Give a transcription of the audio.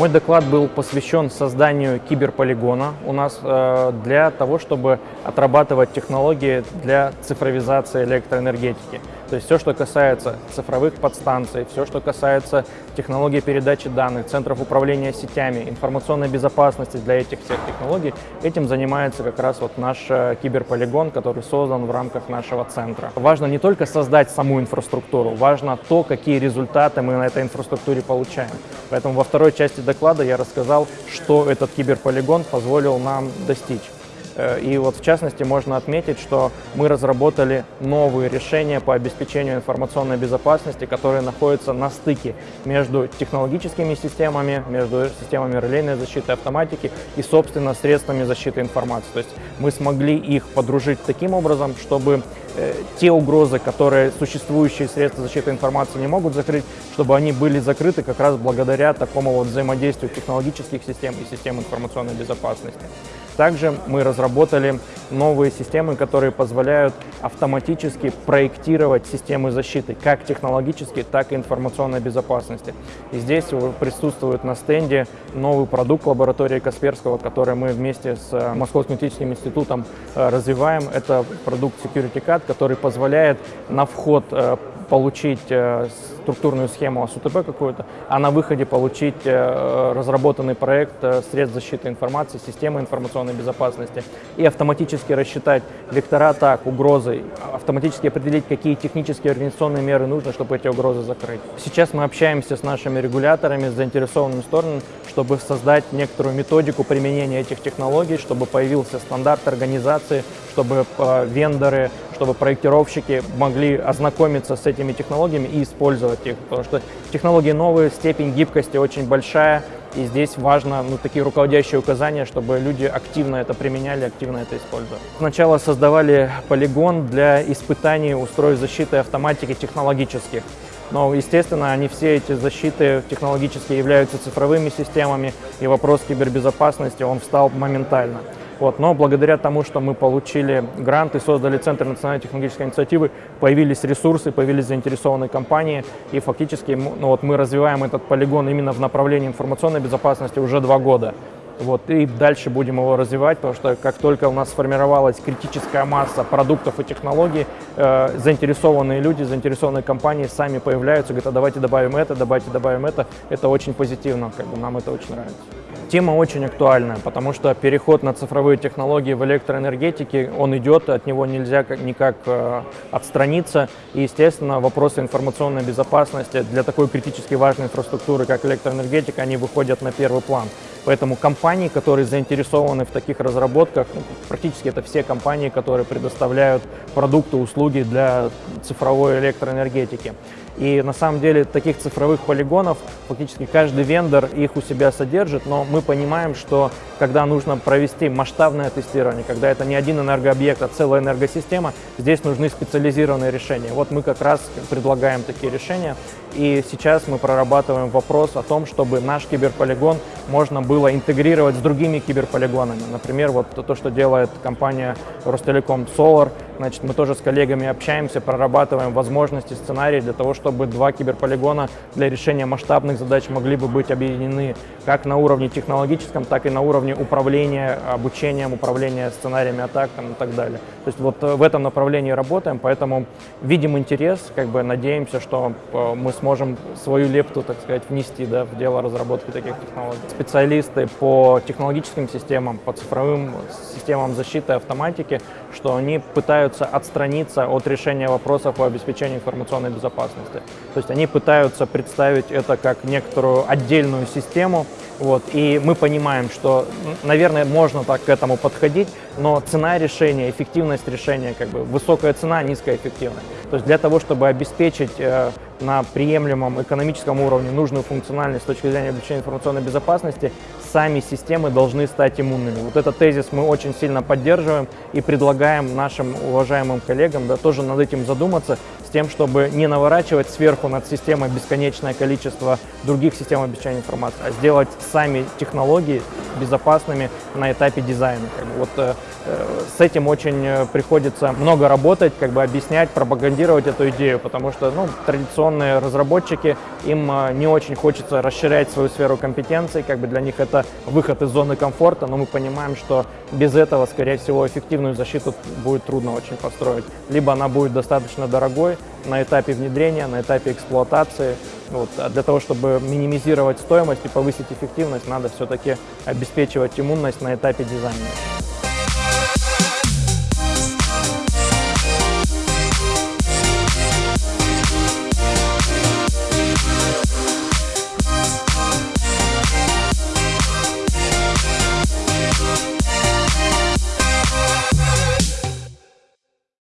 Мой доклад был посвящен созданию киберполигона у нас э, для того, чтобы отрабатывать технологии для цифровизации электроэнергетики. То есть все, что касается цифровых подстанций, все, что касается технологии передачи данных, центров управления сетями, информационной безопасности для этих всех технологий, этим занимается как раз вот наш э, киберполигон, который создан в рамках нашего центра. Важно не только создать саму инфраструктуру, важно то, какие результаты мы на этой инфраструктуре получаем. Поэтому во второй части доклада я рассказал, что этот киберполигон позволил нам достичь. Э, и вот в частности можно отметить, что мы разработали новые решения по обеспечению информационной безопасности, которые находятся на стыке между технологическими системами, между системами релейной защиты автоматики и, собственно, средствами защиты информации. То есть мы смогли их подружить таким образом, чтобы те угрозы, которые существующие средства защиты информации не могут закрыть, чтобы они были закрыты как раз благодаря такому вот взаимодействию технологических систем и систем информационной безопасности. Также мы разработали новые системы, которые позволяют автоматически проектировать системы защиты, как технологически, так и информационной безопасности. И здесь присутствует на стенде новый продукт лаборатории Касперского, который мы вместе с э, Московским техническим институтом э, развиваем. Это продукт Security Card, который позволяет на вход э, получить э, структурную схему СУТП какую-то, а на выходе получить э, разработанный проект э, средств защиты информации, системы информационной безопасности и автоматически рассчитать вектора атак, угрозы, автоматически определить, какие технические организационные меры нужны, чтобы эти угрозы закрыть. Сейчас мы общаемся с нашими регуляторами, с заинтересованными сторонами, чтобы создать некоторую методику применения этих технологий, чтобы появился стандарт организации, чтобы вендоры чтобы проектировщики могли ознакомиться с этими технологиями и использовать их, потому что технологии новые, степень гибкости очень большая, и здесь важно ну, такие руководящие указания, чтобы люди активно это применяли, активно это использовали. Сначала создавали полигон для испытаний устройств защиты автоматики технологических. Но, естественно, они все эти защиты технологические являются цифровыми системами, и вопрос кибербезопасности, он встал моментально. Вот, но благодаря тому, что мы получили грант и создали Центр национальной технологической инициативы, появились ресурсы, появились заинтересованные компании, и фактически ну, вот мы развиваем этот полигон именно в направлении информационной безопасности уже два года. Вот, и дальше будем его развивать, потому что как только у нас сформировалась критическая масса продуктов и технологий, э, заинтересованные люди, заинтересованные компании сами появляются, говорят, а давайте добавим это, давайте добавим это. Это очень позитивно, как бы нам это очень нравится. Тема очень актуальная, потому что переход на цифровые технологии в электроэнергетике, он идет, от него нельзя никак э, отстраниться. И, естественно, вопросы информационной безопасности для такой критически важной инфраструктуры, как электроэнергетика, они выходят на первый план. Поэтому компании, которые заинтересованы в таких разработках, ну, практически это все компании, которые предоставляют продукты, услуги для цифровой электроэнергетики. И на самом деле таких цифровых полигонов фактически каждый вендор их у себя содержит, но мы понимаем, что когда нужно провести масштабное тестирование, когда это не один энергообъект, а целая энергосистема, здесь нужны специализированные решения. Вот мы как раз предлагаем такие решения. И сейчас мы прорабатываем вопрос о том, чтобы наш киберполигон можно было интегрировать с другими киберполигонами. Например, вот то, что делает компания Ростелеком Solar. Значит, мы тоже с коллегами общаемся, прорабатываем возможности, сценарии для того, чтобы два киберполигона для решения масштабных задач могли бы быть объединены как на уровне технологическом, так и на уровне управления обучением, управления сценариями атак там, и так далее. То есть вот в этом направлении работаем, поэтому видим интерес, как бы надеемся, что э, мы сможем свою лепту, так сказать, внести да, в дело разработки таких технологий. Специалисты по технологическим системам, по цифровым системам защиты автоматики, что они пытаются отстраниться от решения вопросов по обеспечению информационной безопасности. То есть они пытаются представить это как некоторую отдельную систему, вот, и мы понимаем, что, наверное, можно так к этому подходить, но цена решения, эффективность решения, как бы высокая цена, низкая эффективность. То есть для того, чтобы обеспечить э, на приемлемом экономическом уровне нужную функциональность с точки зрения обеспечения информационной безопасности, сами системы должны стать иммунными. Вот этот тезис мы очень сильно поддерживаем и предлагаем нашим уважаемым коллегам да, тоже над этим задуматься, с тем, чтобы не наворачивать сверху над системой бесконечное количество других систем обеспечения информации, а сделать сами технологии безопасными на этапе дизайна. Как бы вот э, э, с этим очень э, приходится много работать, как бы объяснять, пропагандировать эту идею, потому что ну, традиционные разработчики, им э, не очень хочется расширять свою сферу компетенций, как бы для них выход из зоны комфорта, но мы понимаем, что без этого, скорее всего, эффективную защиту будет трудно очень построить. Либо она будет достаточно дорогой на этапе внедрения, на этапе эксплуатации. Вот. А для того, чтобы минимизировать стоимость и повысить эффективность, надо все-таки обеспечивать иммунность на этапе дизайна.